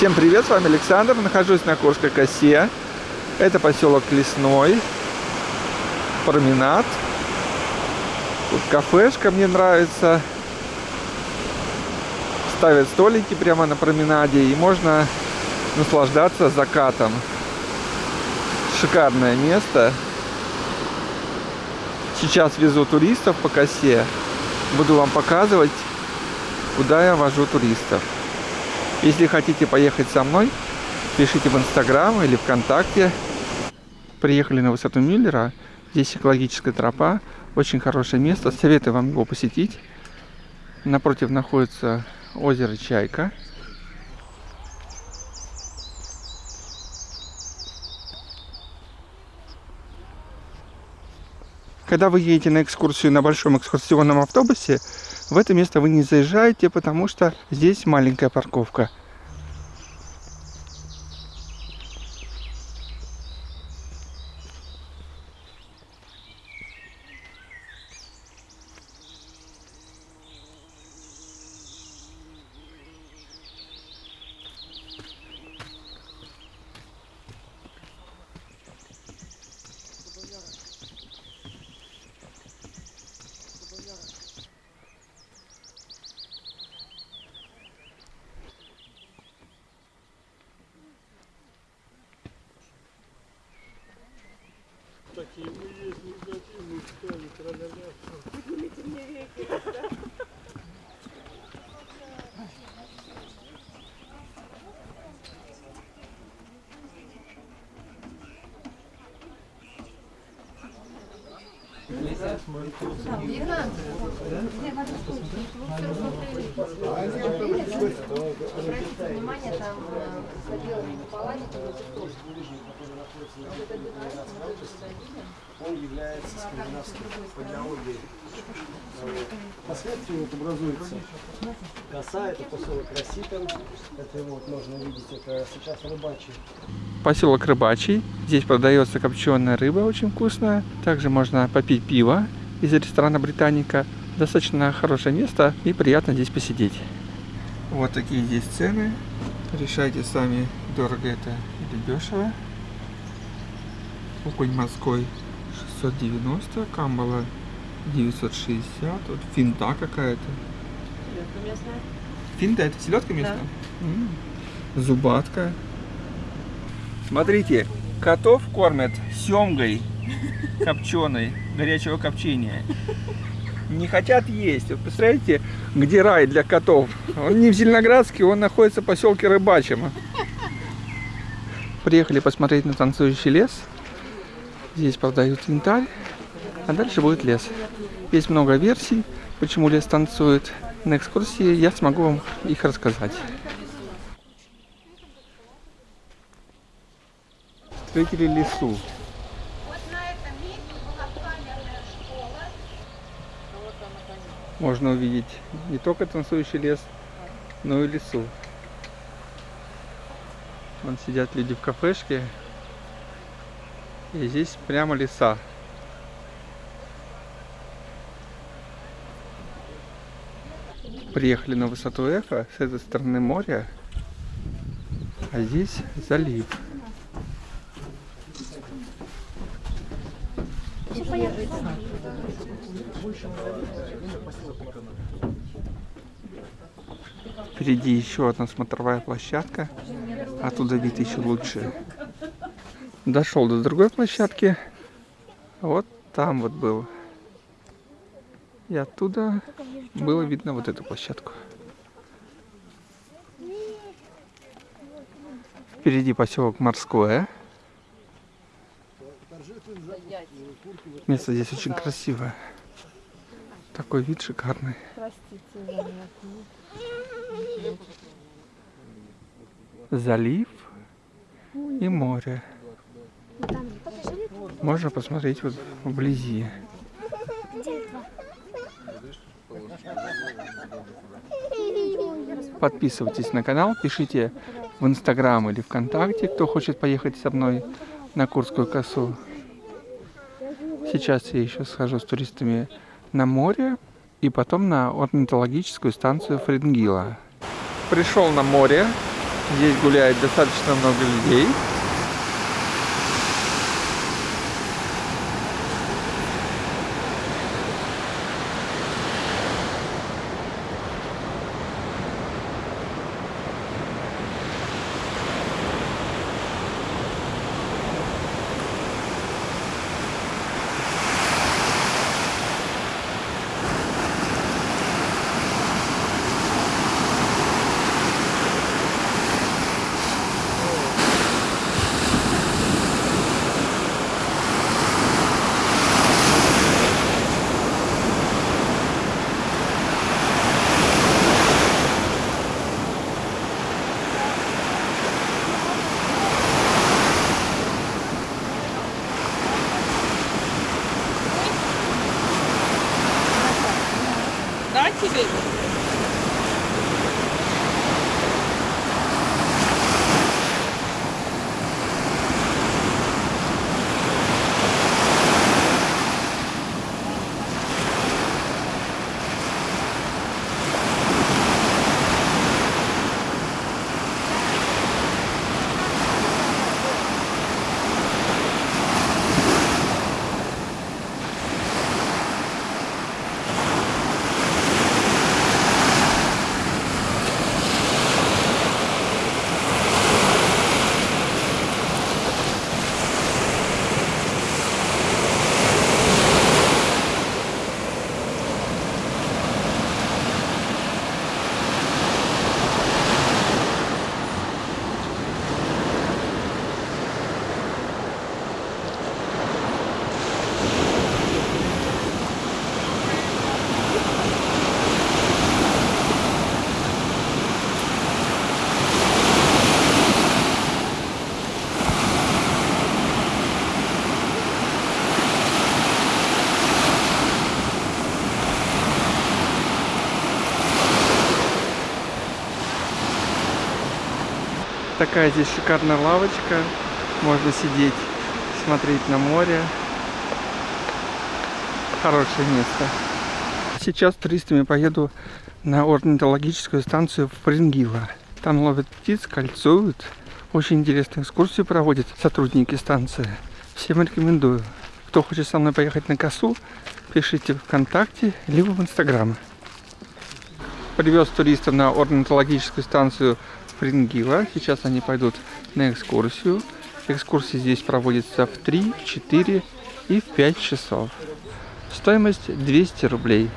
Всем привет, с вами Александр, нахожусь на Курской косе. Это поселок Лесной, променад. Тут кафешка мне нравится. Ставят столики прямо на променаде и можно наслаждаться закатом. Шикарное место. Сейчас везу туристов по косе. Буду вам показывать, куда я вожу туристов. Если хотите поехать со мной, пишите в Инстаграм или ВКонтакте. Приехали на высоту Мюллера. Здесь экологическая тропа. Очень хорошее место. Советую вам его посетить. Напротив находится озеро Чайка. Когда вы едете на экскурсию на большом экскурсионном автобусе, в это место вы не заезжаете, потому что здесь маленькая парковка. Мы есть негативные, стали, тра-ля-ля. Поднимите мне веки. Обратите внимание, там за белыми. Он является скандинавским по геологии. Последствия вот образуется коса, это поселок Росипин. Это его вот можно увидеть, это сейчас рыбачий. Поселок Рыбачий. Здесь продается копченая рыба, очень вкусная. Также можно попить пиво из ресторана Британика. Достаточно хорошее место и приятно здесь посидеть. Вот такие здесь цены. Решайте сами, дорого это или дешево. Окунь морской 690, камбала 960, вот финта какая-то. Селедка местная. Финта это селедка местная? М, Зубатка. Смотрите, котов кормят семгой копченой, горячего копчения. Не хотят есть. Вот представляете, где рай для котов? Он не в Зеленоградске, он находится в поселке Рыбачьем. Приехали посмотреть на танцующий лес. Здесь продают янтарь, а дальше будет лес. Есть много версий, почему лес танцует. На экскурсии я смогу вам их рассказать. Встретили лесу. Можно увидеть не только танцующий лес, но и лесу. Вон сидят люди в кафешке. И здесь прямо леса. Приехали на высоту Эхо, с этой стороны море, а здесь залив. Впереди еще одна смотровая площадка. Оттуда вид еще лучше. Дошел до другой площадки. Вот там вот был. И оттуда было видно вот эту площадку. Впереди поселок Морское. Место здесь очень красивое. Такой вид шикарный. Залив и море. Можно посмотреть вот вблизи. Подписывайтесь на канал, пишите в Инстаграм или ВКонтакте, кто хочет поехать со мной на Курскую косу. Сейчас я еще схожу с туристами на море и потом на орнитологическую станцию Фрингила. Пришел на море. Здесь гуляет достаточно много людей. Да, Такая здесь шикарная лавочка. Можно сидеть, смотреть на море. Хорошее место. Сейчас туристами поеду на орнитологическую станцию в Прингила. Там ловят птиц, кольцуют. Очень интересную экскурсию проводят сотрудники станции. Всем рекомендую. Кто хочет со мной поехать на косу, пишите ВКонтакте, либо в Инстаграм. Привез туристов на орнитологическую станцию Прингила. Сейчас они пойдут на экскурсию. Экскурсия здесь проводится в 3, 4 и в 5 часов. Стоимость 200 рублей.